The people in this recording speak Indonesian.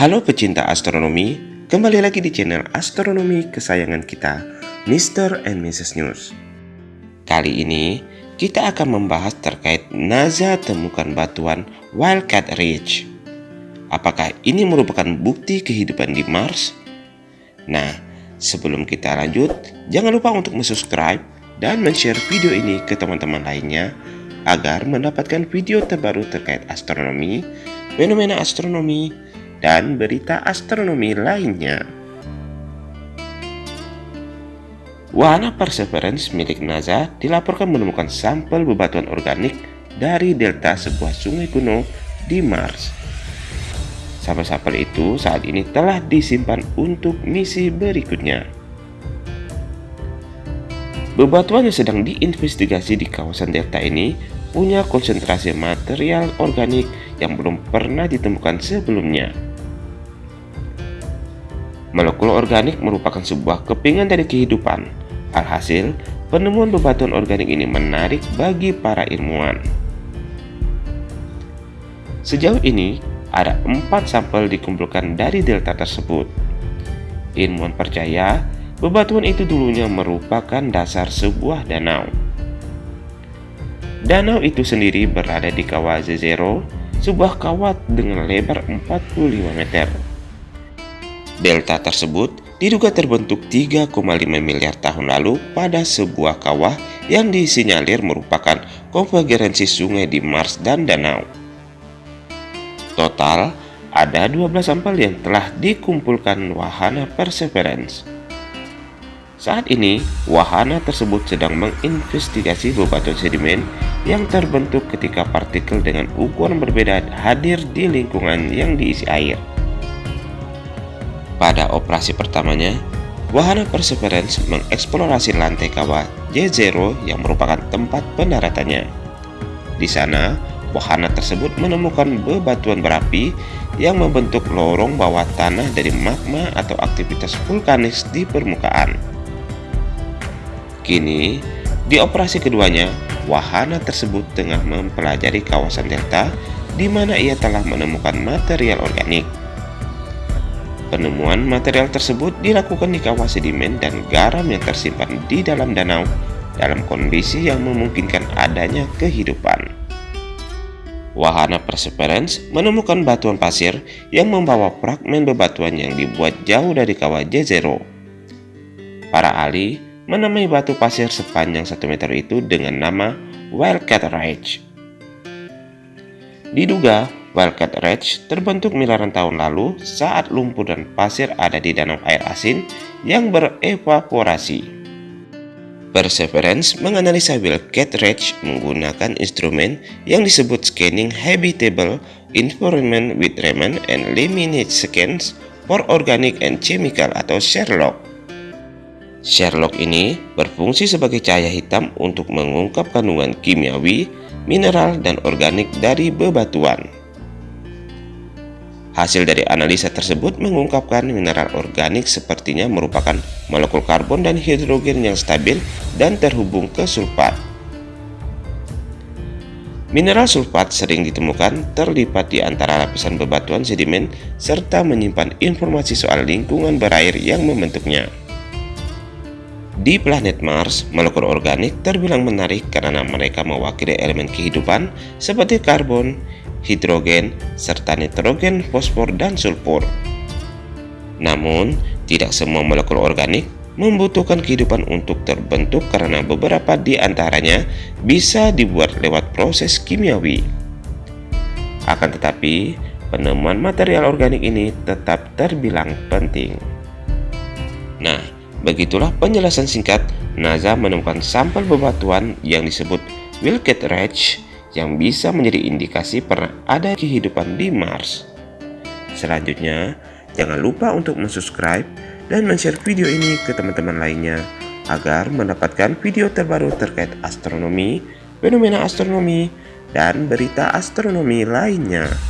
Halo pecinta astronomi, kembali lagi di channel astronomi kesayangan kita, Mr. and Mrs. News. Kali ini, kita akan membahas terkait NASA temukan batuan Wildcat Ridge. Apakah ini merupakan bukti kehidupan di Mars? Nah, sebelum kita lanjut, jangan lupa untuk subscribe dan share video ini ke teman-teman lainnya agar mendapatkan video terbaru terkait astronomi, fenomena astronomi, dan berita astronomi lainnya. Wahana Perseverance milik NASA dilaporkan menemukan sampel bebatuan organik dari delta sebuah sungai kuno di Mars. Sampel-sampel itu saat ini telah disimpan untuk misi berikutnya. Bebatuan yang sedang diinvestigasi di kawasan delta ini punya konsentrasi material organik yang belum pernah ditemukan sebelumnya. Molekul organik merupakan sebuah kepingan dari kehidupan. Alhasil, penemuan bebatuan organik ini menarik bagi para ilmuwan. Sejauh ini, ada empat sampel dikumpulkan dari delta tersebut. Ilmuwan percaya bebatuan itu dulunya merupakan dasar sebuah danau. Danau itu sendiri berada di kawah Zero, sebuah kawah dengan lebar 45 meter. Delta tersebut diduga terbentuk 3,5 miliar tahun lalu pada sebuah kawah yang disinyalir merupakan konvergensi sungai di Mars dan danau. Total, ada 12 sampel yang telah dikumpulkan wahana Perseverance. Saat ini, wahana tersebut sedang menginvestigasi bebatuan sedimen yang terbentuk ketika partikel dengan ukuran berbeda hadir di lingkungan yang diisi air. Pada operasi pertamanya, wahana Perseverance mengeksplorasi lantai kawah J0 yang merupakan tempat pendaratannya. Di sana, wahana tersebut menemukan bebatuan berapi yang membentuk lorong bawah tanah dari magma atau aktivitas vulkanis di permukaan. Kini, di operasi keduanya, wahana tersebut tengah mempelajari kawasan delta di mana ia telah menemukan material organik. Penemuan material tersebut dilakukan di kawah sedimen dan garam yang tersimpan di dalam danau dalam kondisi yang memungkinkan adanya kehidupan. Wahana Perseverance menemukan batuan pasir yang membawa fragmen bebatuan yang dibuat jauh dari kawah Jezero. Para ahli menamai batu pasir sepanjang 1 meter itu dengan nama Wildcat Ridge. Diduga Wildcat Ridge terbentuk miliaran tahun lalu saat lumpur dan pasir ada di danau air asin yang berevaporasi. Perseverance menganalisa Wildcat Ridge menggunakan instrumen yang disebut Scanning Habitable Environment with Raman and Liminate Scans for Organic and Chemical atau Sherlock. Sherlock ini berfungsi sebagai cahaya hitam untuk mengungkap kandungan kimiawi, mineral, dan organik dari bebatuan. Hasil dari analisa tersebut mengungkapkan mineral organik sepertinya merupakan molekul karbon dan hidrogen yang stabil dan terhubung ke sulfat. Mineral sulfat sering ditemukan terlipat di antara lapisan bebatuan sedimen serta menyimpan informasi soal lingkungan berair yang membentuknya. Di planet Mars, molekul organik terbilang menarik karena mereka mewakili elemen kehidupan seperti karbon, hidrogen, serta nitrogen, fosfor, dan sulfur. Namun, tidak semua molekul organik membutuhkan kehidupan untuk terbentuk karena beberapa di antaranya bisa dibuat lewat proses kimiawi. Akan tetapi, penemuan material organik ini tetap terbilang penting. Nah, begitulah penjelasan singkat NASA menemukan sampel bebatuan yang disebut Wilkett Ridge yang bisa menjadi indikasi pernah ada kehidupan di Mars. Selanjutnya, jangan lupa untuk subscribe dan share video ini ke teman-teman lainnya agar mendapatkan video terbaru terkait astronomi, fenomena astronomi, dan berita astronomi lainnya.